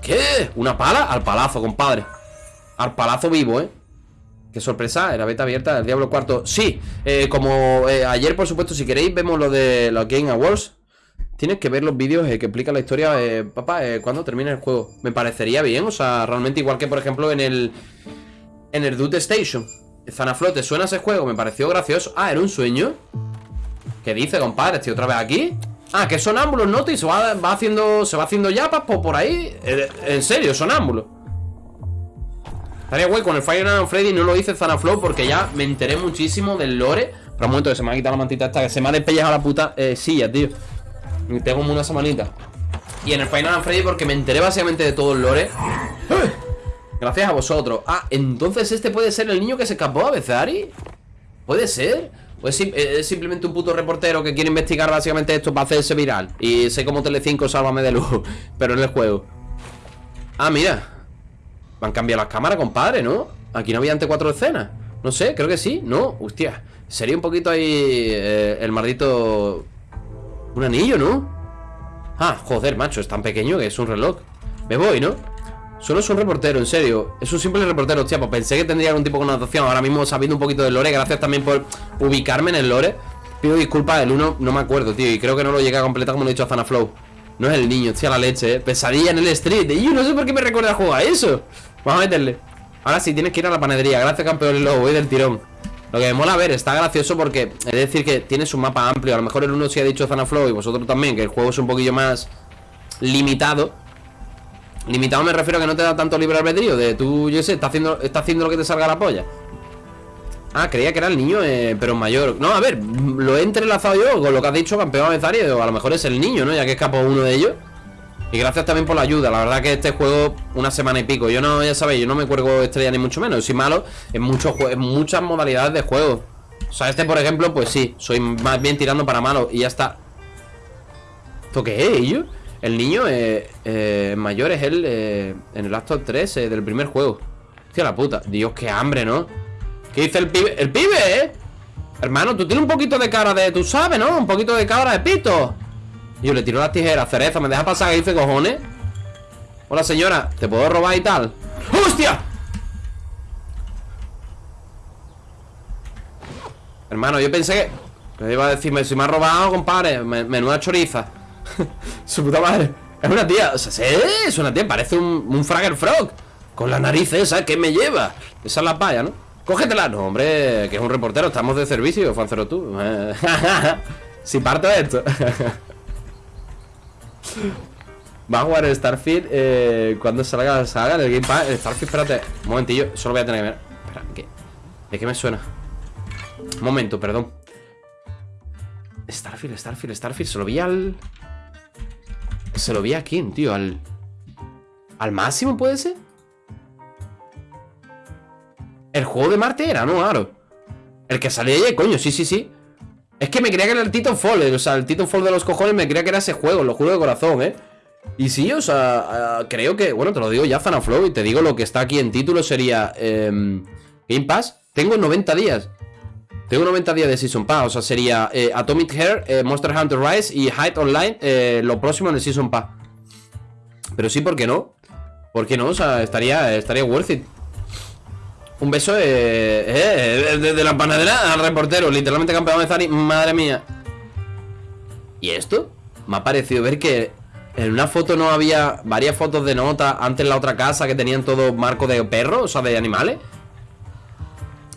¿Qué? ¿Una pala? Al palazo, compadre. Al palazo vivo, ¿eh? Qué sorpresa, era beta abierta del Diablo Cuarto. Sí, eh, como eh, ayer, por supuesto, si queréis Vemos lo de los Game Awards Tienes que ver los vídeos eh, que explican la historia eh, Papá, eh, cuando termine el juego Me parecería bien, o sea, realmente igual que por ejemplo en el En el Dude Station Zanaflote, ¿suena ese juego? Me pareció gracioso Ah, ¿era un sueño? ¿Qué dice, compadre? ¿Estoy otra vez aquí? Ah, que sonámbulos, ¿no? Y se va, haciendo Se va haciendo yapas por, por ahí Eh, En serio, sonámbulos Estaría guay con el Fire Night Freddy No lo hice Zanaflow porque ya me enteré muchísimo del lore Pero un momento que se me ha quitado la mantita esta Que se me ha despellejado la puta eh, silla, tío Tengo como una semanita Y en el Night on Freddy porque me enteré básicamente de todo el lore. Gracias a vosotros Ah, entonces este puede ser el niño que se escapó a Bezari ¿Puede ser? Pues eh, es simplemente un puto reportero que quiere investigar básicamente esto para hacerse viral Y sé como Telecinco, sálvame de luz Pero en el juego Ah, mira Me han cambiado las cámaras, compadre, ¿no? Aquí no había ante cuatro escenas No sé, creo que sí, ¿no? Hostia Sería un poquito ahí eh, el maldito Un anillo, ¿no? Ah, joder, macho, es tan pequeño que es un reloj. Me voy, ¿no? Solo es un reportero, en serio. Es un simple reportero, hostia, pues pensé que tendría algún tipo de connotación. Ahora mismo sabiendo un poquito del lore Gracias también por ubicarme en el lore Pido disculpas, el 1 no me acuerdo, tío Y creo que no lo llegué a completar como lo he dicho a Zanaflow. No es el niño, hostia, la leche, eh Pesadilla en el street. Y yo no sé por qué me recuerda a eso. Vamos a meterle. Ahora sí, tienes que ir a la panadería. Gracias, campeón, lo voy del tirón Lo que me mola ver, está gracioso porque Es decir que tiene su mapa amplio. A lo mejor el 1 sí ha dicho Zanaflow Y vosotros también Que el juego es un poquillo más limitado. Limitado me refiero a que no te da tanto libre albedrío De tú, yo sé, está haciendo, está haciendo lo que te salga la polla. Ah, creía que era el niño, eh, pero mayor. No, a ver, lo he entrelazado yo Con lo que has dicho, campeón avezario A lo mejor es el niño, ¿no? Ya que escapó uno de ellos Y gracias también por la ayuda La verdad que este juego, una semana y pico Yo no, ya sabéis, yo no me cuelgo estrella ni mucho menos Soy malo en, muchos muchas modalidades de juego O sea, este, por ejemplo, pues sí Soy más bien tirando para malo Y ya está ¿Esto qué es, ello? El niño eh, eh, mayor es él eh, en el acto 3 eh, del primer juego. Hostia la puta. Dios, qué hambre, ¿no? ¿Qué dice el pibe? ¡El pibe, eh! Hermano, tú tienes un poquito de cara de... Tú sabes, ¿no? Un poquito de cara de pito. Yo le tiro las tijeras, cereza. ¿Me deja pasar? ¿Qué dice, cojones? Hola, señora. ¿Te puedo robar y tal? ¡Hostia! Hermano, yo pensé que... que iba a decirme, si me ha robado, compadre me- Menuda choriza Su puta madre Es una tía, o sea, es una tía Parece un, un Fragger Frog Con la nariz esa, ¿qué me lleva? Esa es la paya, ¿no? Cógetela, no, hombre Que es un reportero, estamos de servicio, Fancero tú Si parto de esto Va a jugar el Starfield eh, Cuando salga la saga del Game Pass El Starfield, espérate, un momentillo Solo voy a tener que ver Espera, ¿qué? ¿de qué me suena? Un momento, perdón Starfield, Starfield, Starfield Se lo vi al... Se lo vi a quién, tío, al... ¿Al máximo puede ser? El juego de Marte era, ¿no? Claro El que salía ayer, coño, sí, sí, sí Es que me creía que era el Titanfall O sea, el Titanfall de los cojones me creía que era ese juego Lo juro de corazón, ¿eh? Y sí, o sea, ah, creo que... Bueno, te lo digo ya, Zanaflow Y te digo lo que está aquí en título sería... em, Game Pass Tengo 90 días tengo 90 días de Season Pass, o sea, sería eh, Atomic Hair, eh, Monster Hunter Rise y Hide Online, eh, lo próximo en el Season Pass. Pero sí, ¿por qué no? ¿Por qué no? O sea, estaría, estaría worth it. Un beso eh, eh, de, de la panadera al reportero, literalmente campeón de Zari, madre mía. ¿Y esto? Me ha parecido ver que en una foto no había varias fotos de nota antes en la otra casa que tenían todo marco de perros, o sea, de animales.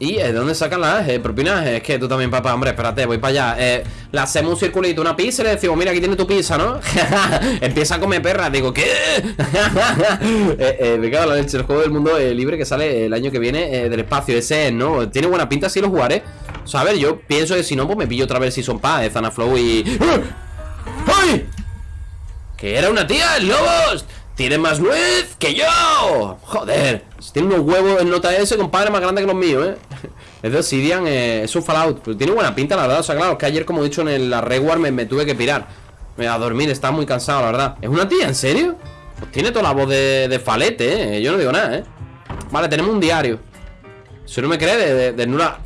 ¿Y eh, de dónde sacan las eh, propinas? Es que tú también, papá, hombre, espérate, voy para allá eh, Le hacemos un circulito, una pizza y le decimos Mira, aquí tiene tu pizza, ¿no? Empieza a comer perra, digo, ¿qué? eh, eh, me cago en la leche, el juego del mundo eh, libre que sale el año que viene eh, del espacio Ese es, ¿no? Tiene buena pinta, sí lo jugaré O sea, a ver, yo pienso que si no, pues me pillo otra vez Season Pass, eh, Zanaflow y... ¡Ay! Que era una tía, Lobos Tiene más nuez que yo. Joder. Tiene unos huevos en nota S, compadre, más grande que los míos, eh Es de Obsidian, eh, es un Fallout. Pero tiene buena pinta, la verdad, o sea, claro Es que ayer, como he dicho, en el- la Reward me, tuve que pirar. A dormir, estaba muy cansado, la verdad. ¿Es una tía, en serio? Pues tiene toda la voz de, falete, eh Yo no digo nada, eh Vale, tenemos un diario. Si no me cree, de, nula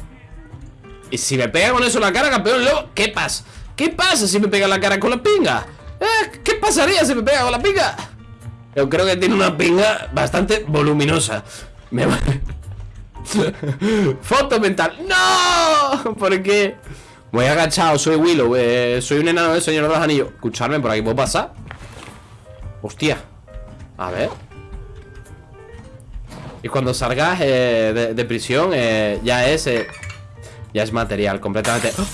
Y si me pega con eso la cara, campeón lobo ¿Qué pasa? ¿Qué pasa si me pega la cara con la pinga? ¿Eh? ¿Qué pasaría si me pega con la pinga? Yo creo que tiene una pinga bastante voluminosa Me. Foto mental ¡No! ¿Por qué? Voy agachado, soy Willow eh, Soy un enano del Señor de los Anillos Escucharme, por aquí puedo pasar Hostia A ver Y cuando salgas eh, de, prisión eh, Ya es Ya es material, completamente ¡Oh!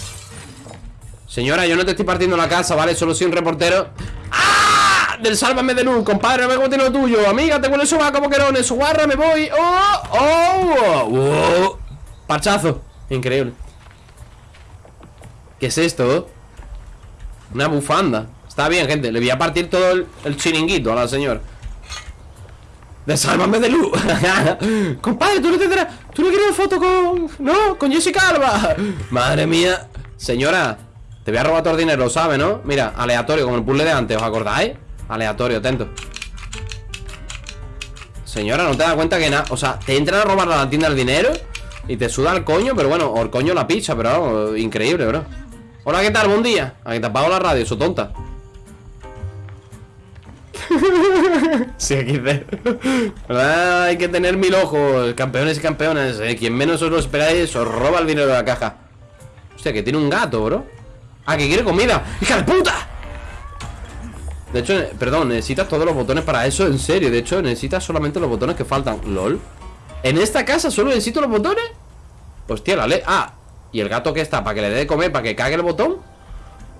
Señora, yo no te estoy partiendo la casa, ¿vale? Solo soy un reportero ¡Ah! Del sálvame de luz, compadre, no me tiene lo tuyo Amiga, tengo el soba como querones guarra, me voy ¡Oh! ¡Oh! ¡Oh! Parchazo Increíble ¿Qué es esto? Una bufanda Está bien, gente, le voy a partir todo el, chiringuito a la señora Desálvame de luz Compadre, tú no tendrás Tú no quieres foto con... No, con Jessica Alba Madre mía Señora, te voy a robar todo el dinero, ¿sabes, no? Mira, aleatorio, como el puzzle de antes, ¿os acordáis? Aleatorio, atento Señora, ¿no te das cuenta que nada? O sea, te entran a robar a la tienda el dinero Y te suda el coño, pero bueno, o el coño la pizza, pero increíble, bro Hola, ¿qué tal? Buen día. Aquí te apago la radio, eso tonta. sí, XD. Hay que tener mil ojos, campeones y campeones. Eh. Quien menos os lo esperáis, os roba el dinero de la caja. Hostia, que tiene un gato, bro. Ah, que quiere comida. ¡Hija de puta! De hecho, eh, perdón, necesitas todos los botones para eso, en serio. De hecho, necesitas solamente los botones que faltan. LOL. ¿En esta casa solo necesito los botones? Hostia, la ley. Ah, ¿Y el gato que está? ¿Para que le dé de comer? ¿Para que cague el botón?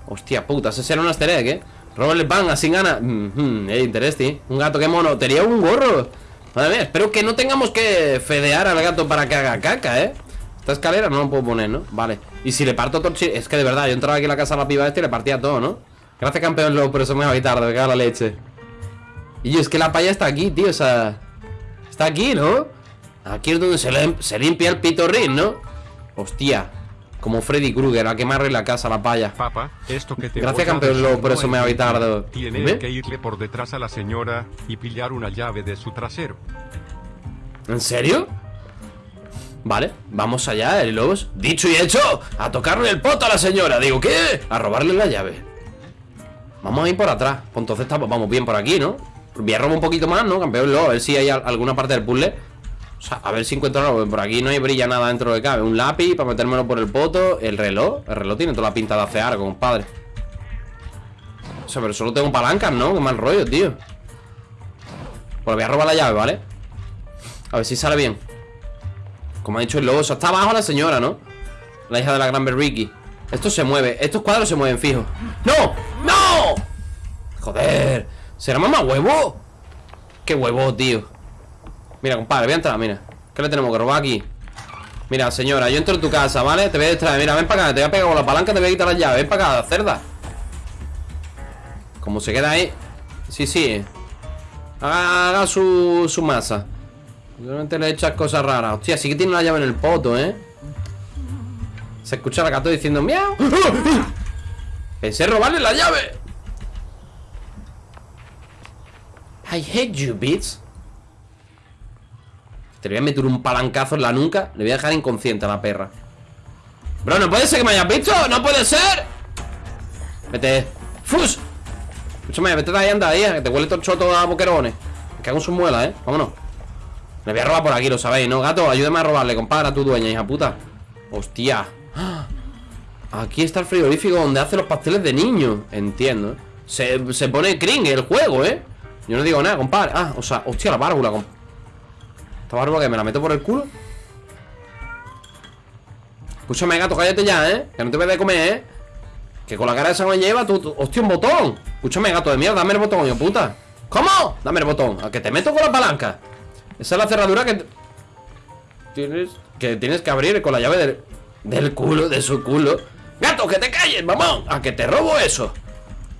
Hostia puta, ese será un egg, ¿eh? Robarle pan, así gana mm -hmm, interesting Un gato, qué mono Tenía un gorro Madre mía, espero que no tengamos que fedear al gato para que haga caca, ¿eh? Esta escalera no lo puedo poner, ¿no? Vale Y si le parto todo Es que de verdad, yo entraba aquí en la casa a la piba este y le partía todo, ¿no? Gracias, campeón, luego, por eso me voy tarde, me cago la leche Y yo, es que la paya está aquí, tío, o sea... Está aquí, ¿no? Aquí es donde se, se limpia el pitorrín, ¿no? Hostia como Freddy Krueger, a quemarle la casa a la paya. Papa, esto que te Gracias, campeón, por eso me ha tarde. Tienes que irle por detrás a la señora y pillar una llave de su trasero. ¿En serio? Vale, vamos allá, el lobos. Dicho y hecho, a tocarle el poto a la señora. Digo, ¿qué? A robarle la llave. Vamos a ir por atrás. Pues entonces vamos bien por aquí, ¿no? Voy a robar un poquito más, ¿no, campeón? Luego, a ver si hay alguna parte del puzzle o sea, a ver si encuentro algo Por aquí no hay brilla nada dentro de cabe Un lápiz para metérmelo por el poto El reloj El reloj tiene toda la pinta de hacer algo, compadre O sea, pero solo tengo palancas, ¿no? Qué mal rollo, tío Pues voy a robar la llave, ¿vale? A ver si sale bien Como ha dicho el lobo Eso está abajo la señora, ¿no? La hija de la gran Ricky Esto se mueve Estos cuadros se mueven fijo ¡No! ¡No! Joder ¿Será mamá huevo? Qué huevo, tío. Mira, compadre, voy a entrar, mira. ¿Qué le tenemos que robar aquí? Mira, señora, yo entro en tu casa, ¿vale? Te voy a distraer, mira, ven para acá Te voy a pegar con la palanca, te voy a quitar la llave Ven para acá, cerda. Como se queda ahí. Sí, sí. Haga, su, su masa. Realmente le echas cosas raras. Hostia, sí que tiene la llave en el poto, ¿eh? Se escucha la gato diciendo ¡Miau! Pensé robarle la llave I hate you, bitch te voy a meter un palancazo en la nuca Le voy a dejar inconsciente a la perra Bro, no puede ser que me hayas visto ¡No puede ser! Vete ¡Fus! Escúchame, vete de ahí, anda ahí Que te huele todo el choto a boquerones Me cago en sus muelas, ¿eh? Vámonos Me voy a robar por aquí, lo sabéis, ¿no? Gato, ayúdame a robarle, compadre, a tu dueña, hija puta Hostia Aquí está el frigorífico donde hace los pasteles de niño Entiendo, ¿eh? se, se pone cring el juego, ¿eh? Yo no digo nada, compadre Ah, o sea, hostia, la válvula, compadre esta barba que me la meto por el culo Escúchame, gato, cállate ya, ¿eh? Que no te voy de comer, ¿eh? Que con la cara esa me lleva tú, Hostia, un botón Escúchame, gato de mierda, dame el botón, yo puta ¿Cómo? Dame el botón A que te meto con la palanca Esa es la cerradura que Tienes Que tienes que abrir con la llave del Del culo, de su culo Gato, que te calles, mamón A que te robo eso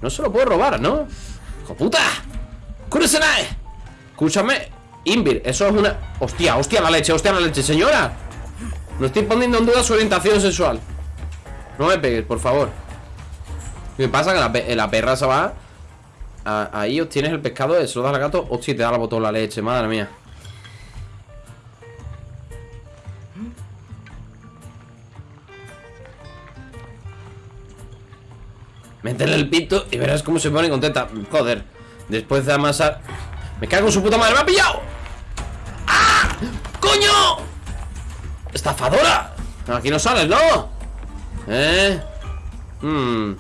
No se lo puedo robar, ¿no? ¡Hijo puta! ¡Kurusenae! E. Escúchame, Invir, eso es una... Hostia, hostia la leche, hostia la leche, señora. No estoy poniendo en duda su orientación sexual. No me pegues, por favor. ¿Qué pasa? Que la, eh, perra se va Ahí obtienes el pescado, eso lo das al gato Hostia, te da la botón la leche, madre mía. Métele el pito y verás cómo se pone contenta. Joder. Después de amasar. Me cago en su puta madre. ¡Me ha pillado! ¡Ah! ¡Coño! ¡Estafadora! Aquí no sales, ¿no? ¿Eh? Mmm.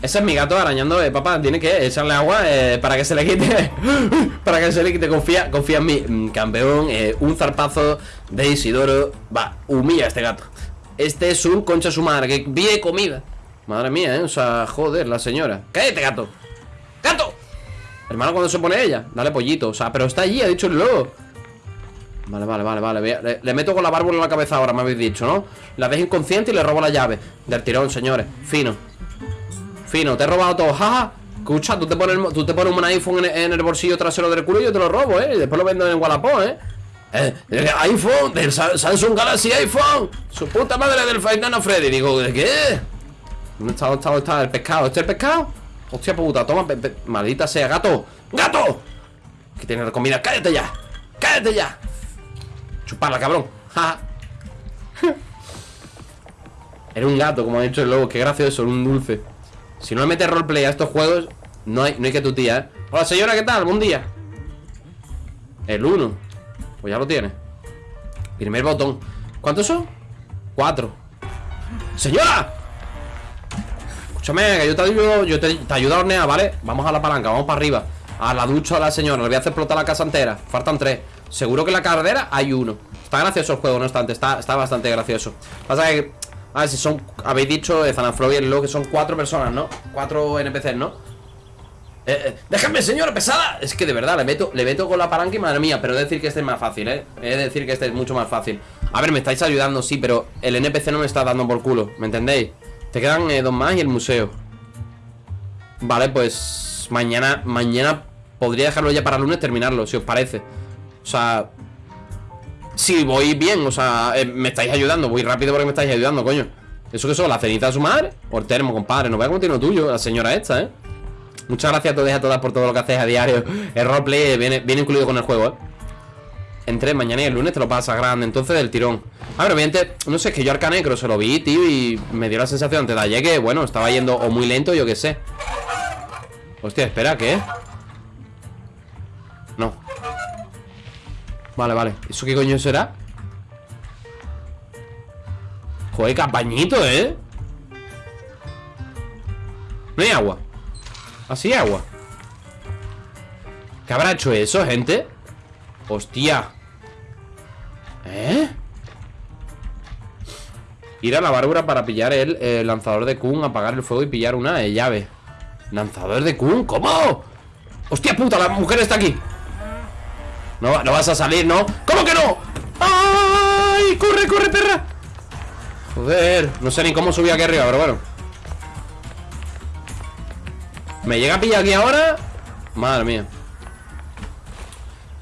Ese es mi gato arañando, eh, papá, tiene que echarle agua eh, para que se le quite Para que se le quite, confía, confía en mí mm, Campeón, eh, un zarpazo de Isidoro Va, humilla a este gato Este es un concha su madre, que vive comida Madre mía, eh, o sea, joder, la señora ¡Cállate! ¡Gato! Hermano, cuando se pone ella? Dale pollito, o sea, pero está allí, ha dicho el lobo Vale, vale, vale, vale le, meto con la bárbara en la cabeza ahora, me habéis dicho, ¿no? La dejo inconsciente y le robo la llave Del tirón, señores, fino Fino, te he robado todo, jaja Escucha, tú te pones, tú te pones un iPhone en, el bolsillo trasero del culo y yo te lo robo, ¿eh? Y después lo vendo en Wallapop, ¿eh? Eh, eh iPhone, del Samsung Galaxy iPhone Su puta madre del Final Freddy Digo, ¿de qué? ¿Dónde está, dónde está, el pescado? ¿Este es el pescado? Hostia puta, toma, maldita sea, gato ¡Gato! Que tiene la comida, cállate ya Cállate ya Chuparla, cabrón Era un gato, como ha dicho el lobo Qué gracioso, un dulce si no le metes roleplay a estos juegos No hay, no hay que tu tía, ¿eh? Hola señora, ¿qué tal? Buen día El 1 Pues ya lo tiene Primer botón ¿Cuántos son? Cuatro ¡Señora! Escúchame, que yo te ayudo Yo te, ayudo a hornear, ¿vale? Vamos a la palanca, vamos para arriba A la ducha a la señora Le voy a hacer explotar la casa entera Faltan tres Seguro que en la carrera hay uno Está gracioso el juego, no obstante Está, está bastante gracioso Pasa que a ver si son, habéis dicho de y el lo que son cuatro personas, ¿no? Cuatro NPCs, ¿no? Eh, eh, déjame, señora pesada Es que de verdad, le meto, le meto con la palanca y madre mía Pero es decir que este es más fácil, ¿eh? Es decir que este es mucho más fácil A ver, me estáis ayudando, sí, pero el NPC no me está dando por culo ¿Me entendéis? Te quedan eh, dos más y el museo Vale, pues Mañana, mañana Podría dejarlo ya para lunes terminarlo, si os parece O sea, si voy bien, o sea, eh, me estáis ayudando Voy rápido porque me estáis ayudando, coño ¿Eso qué son? ¿La cenita de su madre? El termo, compadre No vea cómo tiene lo tuyo, la señora esta, ¿eh? Muchas gracias a todos y a todas por todo lo que hacéis a diario El roleplay viene, viene incluido con el juego, ¿eh? Entre mañana y el lunes te lo pasa grande Entonces del tirón A ver, obviamente, no sé, es que yo Arcanecro se lo vi, tío Y me dio la sensación antes de ayer que, bueno, estaba yendo o muy lento, yo qué sé Hostia, espera, ¿qué? No Vale, vale ¿Eso qué coño será? Joder, campañito, ¿eh? No hay agua Así ¿Ah, agua ¿Qué habrá hecho eso, gente? Hostia ¿Eh? Ir a la bárbara para pillar el, lanzador de Kun Apagar el fuego y pillar una llave ¿Lanzador de Kun? ¿Cómo? ¡Hostia puta! La mujer está aquí no, no vas a salir, ¿no? ¿Cómo que no? ¡Ay! ¡Corre, corre, perra! Joder, no sé ni cómo subí aquí arriba, pero bueno ¿Me llega a pillar aquí ahora? Madre mía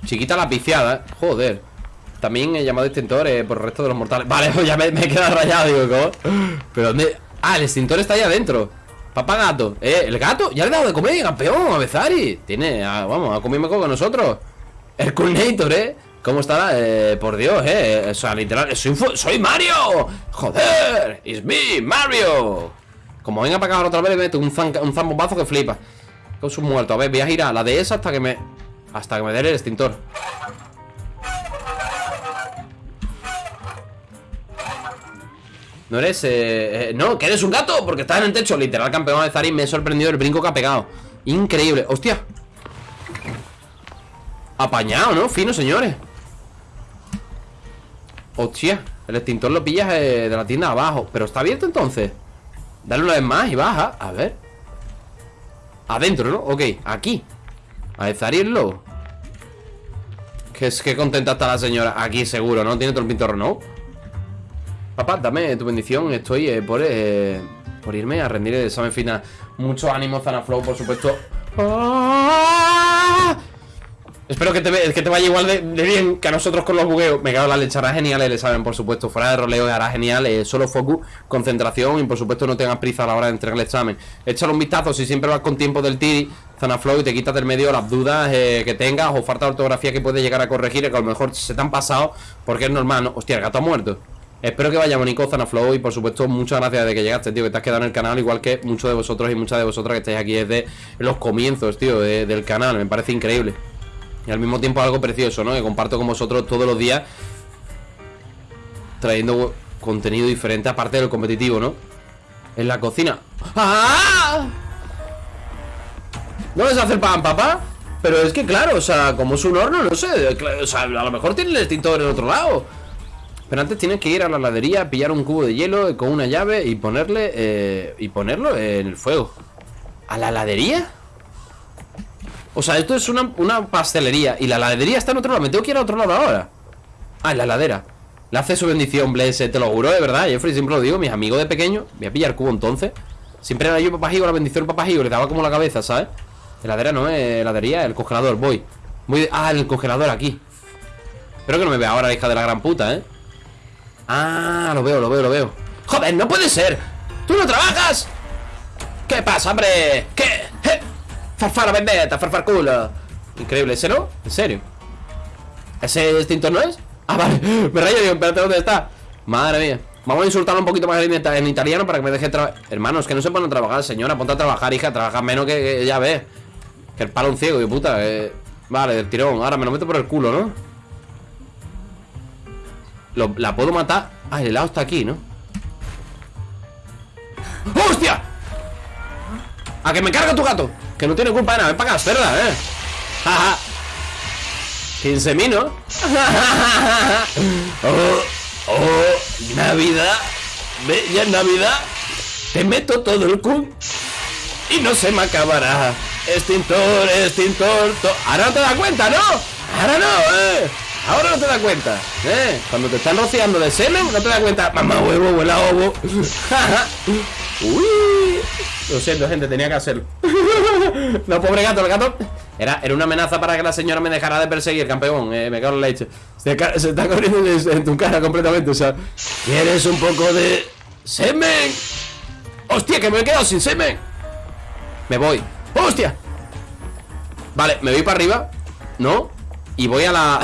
Chiquita la piciada, ¿eh? Joder También he llamado extintor eh, por el resto de los mortales Vale, pues ya me, he quedado rayado, digo, ¿cómo? ¿Pero dónde? Ah, el extintor está ahí adentro Papá gato Eh, el gato Ya le he dado de comer, campeón, a Bezari Tiene, ah, vamos, a comerme con nosotros el Culnator, ¿eh? ¿Cómo está? Eh, por Dios, ¿eh? O sea, literal, soy, soy Mario ¡Joder! ¡It's me, Mario! Como venga para acá otra vez, le meto un, zan, un zambombazo que flipa Con sus muertos A ver, voy a girar la de esa hasta que me... Hasta que me dé el extintor No eres... Eh, eh, no, que eres un gato Porque estás en el techo. Literal, campeón de Zari Me he sorprendido el brinco que ha pegado. Increíble. ¡Hostia! Apañado, ¿no? Fino, señores. Hostia El extintor lo pillas eh, de la tienda abajo. Pero está abierto entonces. Dale una vez más y baja. A ver. Adentro, ¿no? Ok, aquí. A deszarirlo que es que contenta está la señora. Aquí seguro, ¿no? Tiene todo el pintor, ¿no? Papá, dame tu bendición Estoy eh, por, eh, por irme a rendir el examen final Mucho ánimo, Zanaflow, por supuesto ¡Ah! Espero que te, que te vaya igual de, bien que a nosotros con los bugueos. Me cago la leche, hará genial, le saben, por supuesto. Fuera de roleo hará genial, eh, solo focus, concentración y por supuesto no tengas prisa a la hora de entregar el examen. Échale un vistazo si siempre vas con tiempo del tiri, Zanaflow y te quitas del medio las dudas que tengas o falta de ortografía que puedes llegar a corregir, que a lo mejor se te han pasado porque es normal, ¿no? Hostia, el gato ha muerto. Espero que vaya bonito Zanaflow y por supuesto muchas gracias de que llegaste, tío, que te has quedado en el canal igual que muchos de vosotros y muchas de vosotras que estáis aquí desde los comienzos, tío, de- del canal, me parece increíble. Y al mismo tiempo algo precioso, ¿no? Que comparto con vosotros todos los días trayendo contenido diferente aparte del competitivo, ¿no? En la cocina. ¡Ah! ¿No les hace pan, papá? Pero es que claro, o sea, como es un horno, no sé, o sea, a lo mejor tiene el extintor en otro lado. Pero antes tienes que ir a la heladería, pillar un cubo de hielo con una llave y ponerle eh, y ponerlo en el fuego. ¿A la heladería? O sea, esto es una, una pastelería y la heladería está en otro lado. Me tengo que ir a otro lado ahora. Ah, en la heladera. Le hace su bendición, Bless, te lo juro, de verdad. Jeffrey siempre lo digo, mis amigos de pequeño. Voy a pillar cubo entonces. Siempre era yo papá Higo, la bendición papá Higo, le daba como la cabeza, ¿sabes? Heladera no, eh, heladería, el congelador, voy. De- Ah, el congelador aquí. Espero que no me vea ahora, hija de la gran puta, ¿eh? Ah, lo veo, lo veo, lo veo. ¡Joder, no puede ser! ¡Tú no trabajas! ¿Qué pasa, hombre? ¿Qué? ¿Eh? Farfara vendetta, farfar culo. Increíble, ¿ese no? ¿En serio? ¿Ese extintor no es? Ah, vale, me rayo, digo, espérate, ¿dónde está? Madre mía Vamos a insultarlo un poquito más en, ita- en italiano para que me deje trabajar Hermanos, que no se a trabajar, señora Ponte a trabajar, hija, trabaja menos que, que ya ves Que el palo un ciego, de puta eh. Vale, del tirón, ahora me lo meto por el culo, ¿no? Lo- la puedo matar Ah, el helado está aquí, ¿no? ¡Hostia! A que me carga tu gato Que no tiene culpa de nada, ven para acá, cerda, eh Jaja 15 ¿no? oh, oh, Navidad Bella Navidad Te meto todo el cu Y no se me acabará Extintor, extintor to- Ahora no te das cuenta, ¿no? Ahora no, eh Ahora no te das cuenta, ¿eh? Cuando te están rociando de semen, no te das cuenta Mamá huevo, huela ovo Uy Lo siento, gente, tenía que hacerlo No, pobre gato, el gato era, era una amenaza para que la señora me dejara de perseguir, campeón eh, Me cago en la leche se, se está corriendo en, en tu cara completamente, o sea ¿Quieres un poco de semen? ¡Hostia, que me he quedado sin semen! Me voy ¡Hostia! Vale, me voy para arriba ¿No? Y voy a la...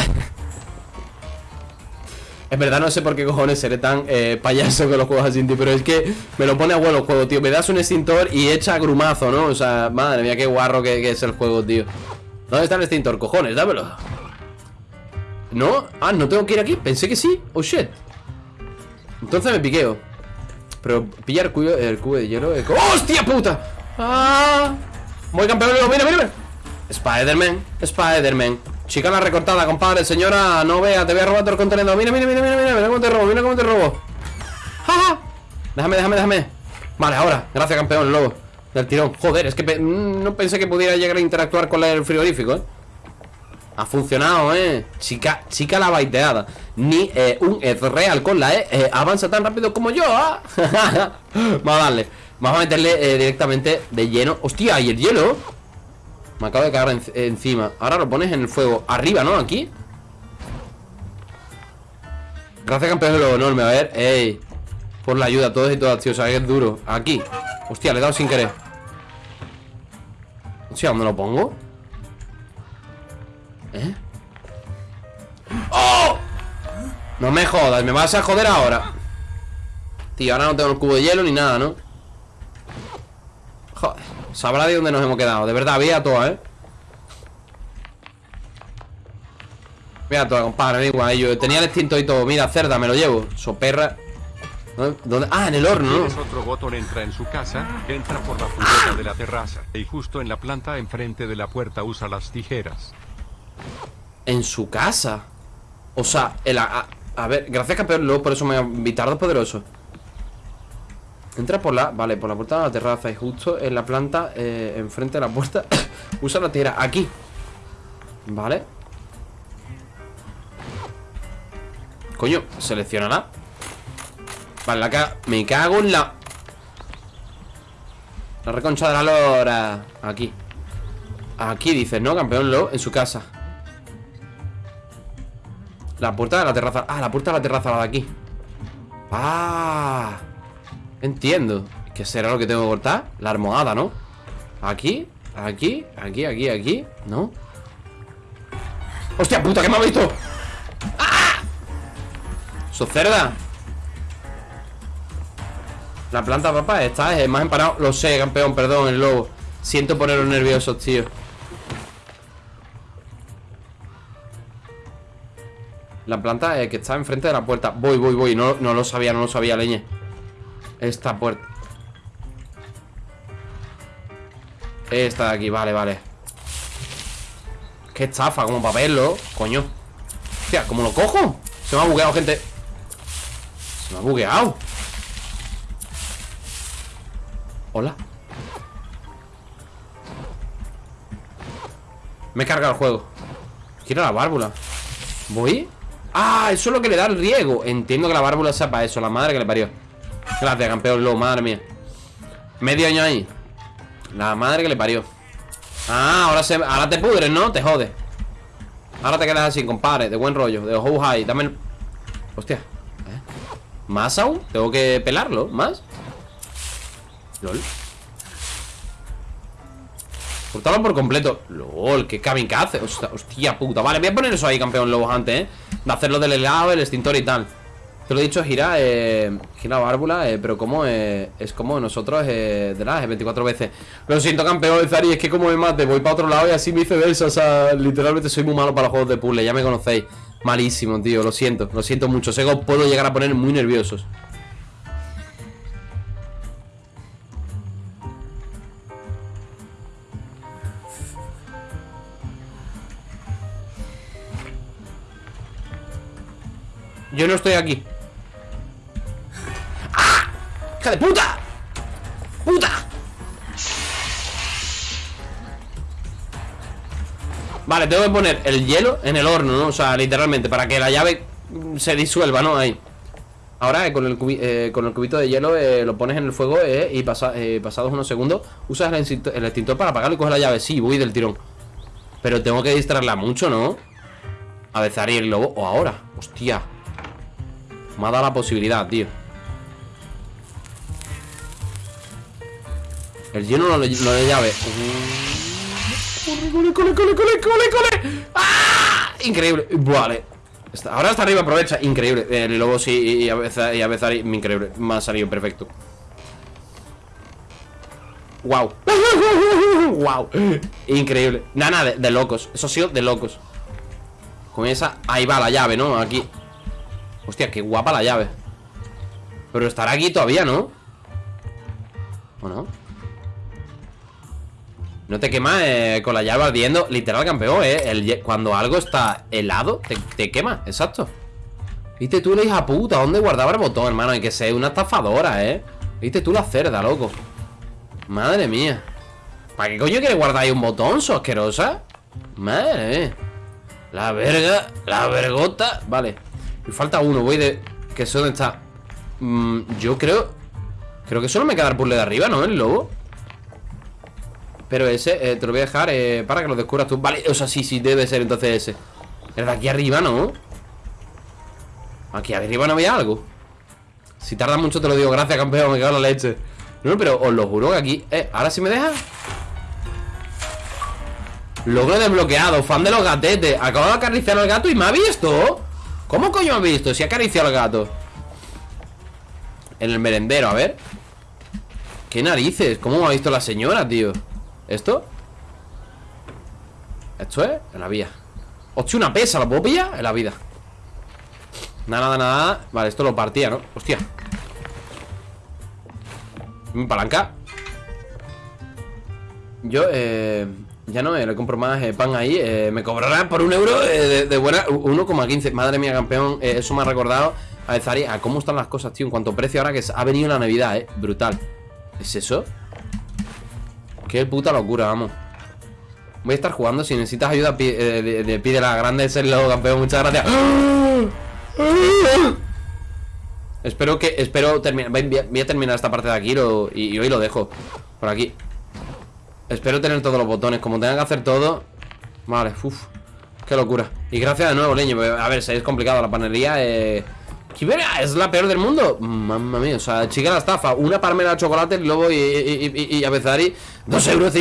En verdad no sé por qué cojones seré tan eh, payaso con los juegos así, tío Pero es que me lo pone a huevo el juego, tío Me das un extintor y echa grumazo, ¿no? O sea, madre mía, qué guarro que, es el juego, tío ¿Dónde está el extintor? Cojones, dámelo ¿No? Ah, ¿no tengo que ir aquí? Pensé que sí Oh, shit Entonces me piqueo Pero pillar el cubo, el cubo de hielo ¡Hostia puta! ¡Ah! Voy campeón, mira, mira, mira Spider-Man, Spider-Man Chica la recortada, compadre, señora No vea, te voy a robar todo el contenedor Mira, mira, mira, mira, mira, mira cómo te robo, mira cómo te robo. ¡Ja, ja! Déjame, déjame, déjame. Vale, ahora, gracias campeón, lobo. Del tirón, joder, es que mm, no pensé que pudiera llegar a interactuar con el frigorífico, eh ha funcionado, eh Chica, chica la baiteada. Ni eh, un real con la E eh, Avanza tan rápido como yo, ¿ah? Vamos a darle Vamos a meterle eh, directamente de lleno. Hostia, ¿y el hielo? Me acabo de cagar en- encima. Ahora lo pones en el fuego. Arriba, ¿no? Aquí. Gracias campeón de lo enorme A ver, ey. Por la ayuda a todos y todas, tío. O sea, que es duro. Aquí. Hostia, le he dado sin querer. Hostia, ¿dónde lo pongo? ¿Eh? ¡Oh! No me jodas, me vas a joder ahora Tío, ahora no tengo el cubo de hielo ni nada, ¿no? Joder, sabrá de dónde nos hemos quedado. De verdad, vía toda, ¿eh? Vía toda, compadre, igual. Yo tenía el extinto y todo. Mira, cerda, me lo llevo. Soperra ¿Dónde? Ah, en el horno, otro botón entra en su casa, entra por la puerta de la terraza y justo en la planta enfrente de la puerta usa las tijeras. En su casa O sea, el, a, a ver, gracias campeón. Luego por eso me invitardo poderoso Entra por la, vale, por la puerta de la terraza Y justo en la planta, eh, enfrente de la puerta Usa la tijera, aquí. Vale. Coño, seleccionará Vale, la ca me cago en la La reconcha de la lora. Aquí. Aquí dices, ¿no? Campeón Lo en su casa. La puerta de la terraza Ah, la puerta de la terraza, la de aquí. Ah Entiendo ¿Qué será lo que tengo que cortar? La almohada, ¿no? Aquí, aquí, aquí, aquí, aquí ¿No? ¡Hostia puta, que me ha visto! ¡Ah! ¡Sos cerda! La planta, papá, está es más empanado Lo sé, campeón, perdón, el lobo Siento ponerlos nerviosos, tío La planta eh, que está enfrente de la puerta Voy, voy, voy, no, no lo sabía, no lo sabía, leñe Esta puerta. Esta de aquí, vale, vale. Qué estafa, como para verlo Coño. Hostia, ¿cómo lo cojo? Se me ha bugueado, gente. Se me ha bugueado. Hola. Me he cargado el juego. Quiero la válvula. ¿Voy? Ah, eso es lo que le da el riego. Entiendo que la válvula sea para eso La madre que le parió Gracias, campeón lo, madre mía Medio año ahí La madre que le parió Ah, ahora, se, ahora te pudres, ¿no? Te jode Ahora te quedas así, compadre De buen rollo De ojo high Dame el... Hostia ¿Eh? ¿Más aún? Tengo que pelarlo ¿Más? LOL Cortarlo por completo LOL, qué kamikaze hostia, hostia puta Vale, voy a poner eso ahí, campeón Lobos antes, ¿eh? De hacerlo del helado, el extintor y tal Lo he dicho, gira eh, Gira válvula eh, Pero como eh, es como nosotros eh, De las 24 veces. Lo siento, campeón Zari Es que como me mate Voy para otro lado y así viceversa O sea, literalmente soy muy malo para los juegos de puzzle Ya me conocéis. Malísimo, tío Lo siento Lo siento mucho. Sé que puedo llegar a poner muy nerviosos. Yo no estoy aquí. ¡Hija de puta! ¡Puta! Vale, tengo que poner el hielo en el horno, ¿no? O sea, literalmente, para que la llave se disuelva, ¿no? Ahí Ahora eh, con, el eh, con, el cubito de hielo eh, lo pones en el fuego y pasa pasados unos segundos usas el, extintor, para apagarlo y coges la llave. Sí, voy del tirón. Pero tengo que distraerla mucho, ¿no? A veces el lobo. O ahora. Hostia. Me ha dado la posibilidad, tío El lleno no le, no le llave. ¡Corre, corre, corre, corre, corre, corre! ¡Ah! Increíble. Vale. Ahora está arriba, aprovecha. Increíble. El lobo sí y a veces, a veces Increíble. Me ha salido perfecto. Wow Wow Increíble. Nada, nada, de, de locos. Eso ha sido de locos. Con esa Ahí va la llave, ¿no? Aquí. Hostia, qué guapa la llave. Pero estará aquí todavía, ¿no? ¿O no? No te quemas eh, con la llave ardiendo Literal campeón, ¿eh? cuando algo está helado, te, quema, exacto Viste tú la hija puta ¿Dónde guardaba el botón, hermano? Hay que ser una estafadora, ¿eh? Viste tú la cerda, loco Madre mía ¿Para qué coño quieres guardar ahí un botón, so asquerosa? Madre mía La verga, la vergota Vale me falta uno, voy de... ¿Qué sé dónde está? Mm, yo creo... Creo que solo me queda el puzzle de arriba, ¿no? El lobo Pero ese, eh, te lo voy a dejar eh, Para que lo descubras tú Vale, o sea, sí, sí, debe ser entonces ese El de aquí arriba, ¿no? Aquí arriba no había algo Si tarda mucho te lo digo Gracias, campeón, me cago en la leche No, pero os lo juro que aquí... Eh, ¿ahora sí me deja? Logro desbloqueado, fan de los gatetes Acabo de acariciar al gato y me ha visto ¿Cómo coño ha visto? Si ha acariciado al gato En el merendero, a ver ¿Qué narices? ¿Cómo ha visto la señora, tío? ¿Esto? ¿Esto es? En la vía Hostia, una pesa, ¿la puedo pillar? En la vida Nada, nada, nada Vale, esto lo partía, ¿no? Hostia Mi palanca Yo, eh... Ya no, eh, le compro más eh, pan ahí eh, Me cobrarán por un euro de, de, buena 1,15 Madre mía, campeón Eso me ha recordado a Zari cómo están las cosas, tío En cuanto precio ahora que ha venido la Navidad, eh Brutal ¿Es eso? Qué puta locura, vamos. Voy a estar jugando Si necesitas ayuda Pide, pide la grande Es el logo, campeón Muchas gracias. Espero que Espero terminar Voy a terminar esta parte de aquí y hoy lo dejo Por aquí. Espero tener todos los botones Como tenga que hacer todo Vale, uff Qué locura. Y gracias de nuevo, leño A ver, si es complicado la panería Eh... ¿Es la peor del mundo? Mamma mía, o sea, chica la estafa. Una palmera de chocolate, y luego y, y, y, a Bezari 2,50 euros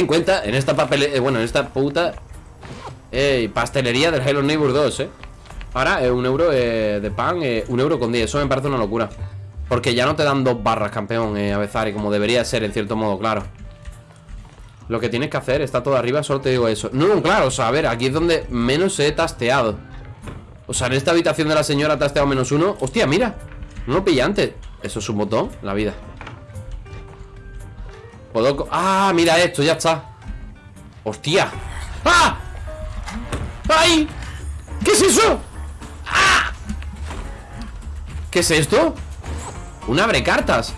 en esta papel eh, Bueno, en esta puta eh, Pastelería del Hello Neighbor 2, eh. Ahora, eh, un euro eh, de pan eh, Un euro con 10, eso me parece una locura. Porque ya no te dan dos barras, campeón, eh, Avezari Como debería ser, en cierto modo, claro. Lo que tienes que hacer está todo arriba Solo te digo eso. No, no, claro, o sea, a ver, aquí es donde menos he tasteado. O sea, en esta habitación de la señora tasteado menos uno. Hostia, mira No lo pilla antes Eso es un botón, la vida Ah, mira esto, ya está Hostia ¡Ah! ¡Ay! ¿Qué es eso? ¡Ah! ¿Qué es esto? Un abre cartas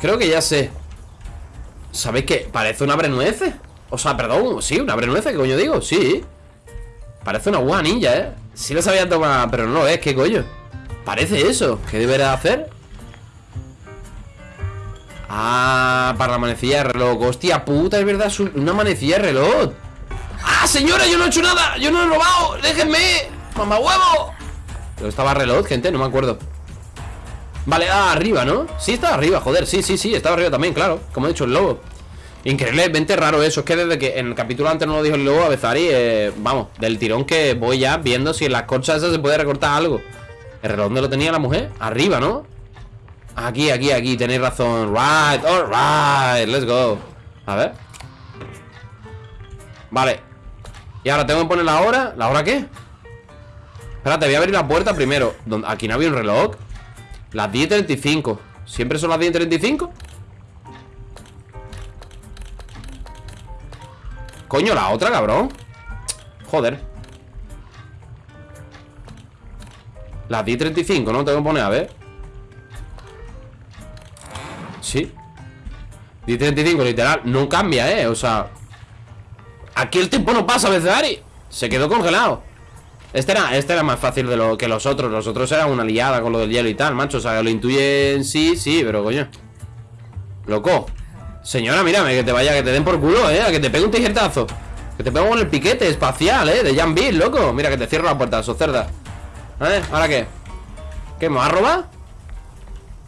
Creo que ya sé ¿Sabéis qué? Parece un abre nueces O sea, perdón, sí, un abre nueces, ¿qué coño digo? Sí Parece una buena ninja, ¿eh? Sí lo sabía tomar, pero no es, ¿qué coño? Parece eso, ¿qué deberá hacer? Ah, para la manecilla de reloj Hostia puta, es verdad, una manecilla de reloj ¡Ah, señora! Yo no he hecho nada Yo no he robado ¡Déjenme! ¡Mamá huevo! Pero estaba reloj, gente, no me acuerdo Vale, ah, arriba, ¿no? Sí, estaba arriba, joder, sí, sí, sí, estaba arriba también, claro Como he dicho, el lobo Increíblemente raro eso, es que desde que en el capítulo antes no lo dijo el lobo a Bezari eh, Vamos, del tirón que voy ya viendo si en las corchas esas se puede recortar algo ¿El reloj dónde lo tenía la mujer? Arriba, ¿no? Aquí, aquí, aquí, tenéis razón. Right, alright, let's go. A ver. Vale. Y ahora tengo que poner la hora. ¿La hora qué? Espérate, voy a abrir la puerta primero. Aquí no había un reloj. Las 10.35 ¿Siempre son las 10.35? Coño, la otra, cabrón. Joder. Las 10.35, ¿no? Tengo que poner, a ver Sí 10.35, literal No cambia, ¿eh? O sea Aquí el tiempo no pasa, Ari Se quedó congelado este era, este era más fácil de lo que los otros Los otros eran una liada con lo del hielo y tal, macho O sea, lo intuyen sí, sí, pero coño Loco Señora, mírame, que te vaya, que te den por culo, eh Que te pegue un tijertazo Que te pego con el piquete espacial, eh De Jan Bill, loco Mira, que te cierro la puerta, eso cerda ¿Eh? ¿Ahora qué? ¿Qué, me va a robar?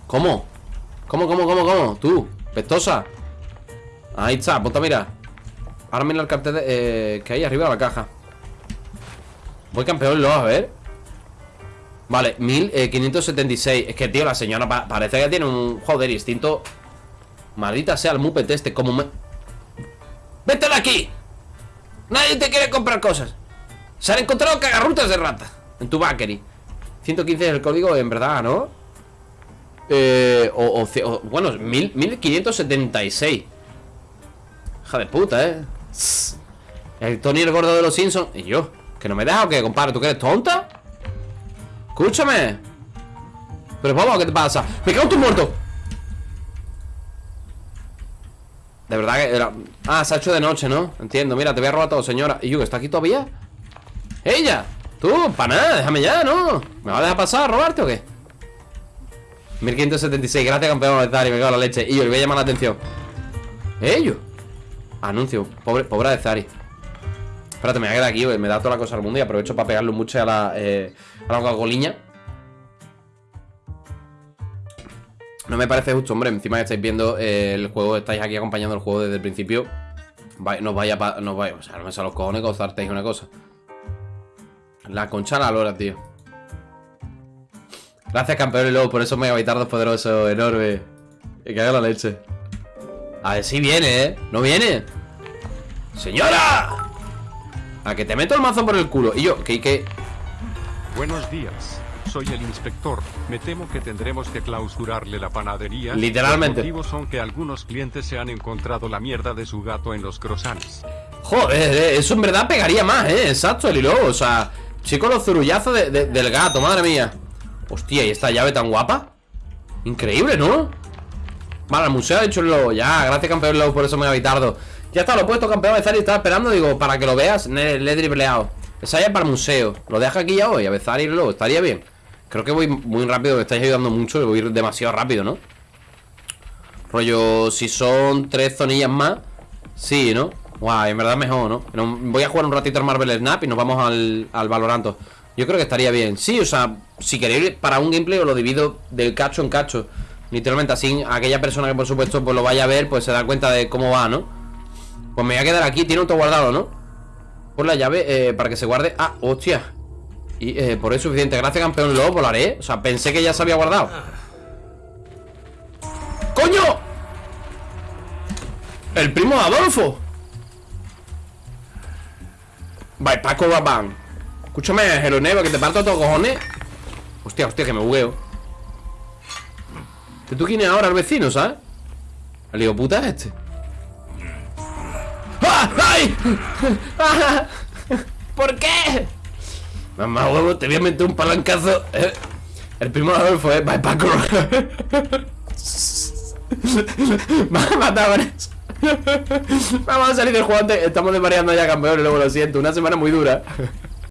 ¿Cómo? ¿Cómo, cómo, cómo, cómo? Tú, pestosa Ahí está, ponte mira Ahora mira el cartel de, eh, que hay arriba de la caja. Voy campeón, lo a ver. Vale, 1576 Es que, tío, la señora parece que tiene un Joder, instinto. Maldita sea el mupet este, como me... ¡Vete de aquí! Nadie te quiere comprar cosas. Se han encontrado cagarrutas de rata En tu bakery. 115 es el código, en verdad, ¿no? Eh, o, o, bueno, 1576 Hija de puta, ¿eh? El Tony el gordo de los Simpsons Y yo, que no me deja o qué, compadre ¿Tú que eres tonta? Escúchame Pero vamos, ¿qué te pasa? ¡Me cago en tu muerto! De verdad que era... Ah, se ha hecho de noche, ¿no? Entiendo, mira, te voy a robar todo, señora ¿Y yo, está aquí todavía? ¡Ella! Tú, para nada, déjame ya, ¿no? ¿Me va a dejar pasar a robarte o qué? 1576, gracias campeón Zari, me cago en la leche. Y yo le voy a llamar la atención. ¿Ellos? Anuncio, pobre, pobre de Zari Espérate, me voy a quedar aquí, me da toda la cosa al mundo Y aprovecho para pegarlo mucho a la, eh, a la goliña No me parece justo, hombre Encima que estáis viendo eh, el juego Estáis aquí acompañando el juego desde el principio. No vaya, no vaya O sea, no me sale los cojones gozarteis una cosa. La concha a la lora, tío Gracias, campeón y luego por esos megabitardos poderosos, enorme Que haga la leche a ver si viene, ¿eh? ¿No viene? ¡Señora! A que te meto el mazo por el culo Y yo, que, que... Buenos días soy el inspector. Me temo que tendremos que clausurarle la panadería. Literalmente. Los motivos son que algunos clientes se han encontrado la mierda de su gato en los croissants. Joder, eh, eso en verdad pegaría más, ¿eh? Exacto, el hilo. O sea, chico, los zurullazos del gato, madre mía. Hostia, ¿y esta llave tan guapa? Increíble, ¿no? Vale, museo el lobo Ya, gracias campeón lobo por eso me ha evitardo Ya está, lo he puesto campeón de estaba esperando Digo, para que lo veas, le, he dribleado Esa ya para el museo Lo deja aquí ya hoy, a y luego estaría bien Creo que voy muy rápido, me estáis ayudando mucho voy demasiado rápido, ¿no? Rollo, si son tres zonillas más Sí, ¿no? Guau, en verdad mejor, ¿no? Voy a jugar un ratito al Marvel Snap Y nos vamos al, al Valoranto Yo creo que estaría bien Sí, o sea, si queréis para un gameplay Os lo divido del cacho en cacho Literalmente así aquella persona que por supuesto pues lo vaya a ver Pues se da cuenta de cómo va, ¿no? Pues me voy a quedar aquí, tiene auto guardado, ¿no? Por la llave, eh, para que se guarde Ah, hostia Y eh, por eso suficiente. Gracias, campeón. Luego volaré. O sea, pensé que ya se había guardado. ¡Coño! El primo Adolfo. Bye, Paco Babán. Escúchame, Jeroneva, que te parto todos cojones. Hostia, hostia, que me bugueo. ¿Que tú quién es ahora el vecino, sabes? El hijo puta es este. ¡Ah! ¡Ay! ¡Ah! ¿Por qué? Mamá huevo, te voy a meter un palancazo. Eh, El primo de Adolfo es Bye Paco. Me ha matado con eso. Vamos a salir del juego antes. Estamos desvariando ya, campeones. Luego lo siento. Una semana muy dura.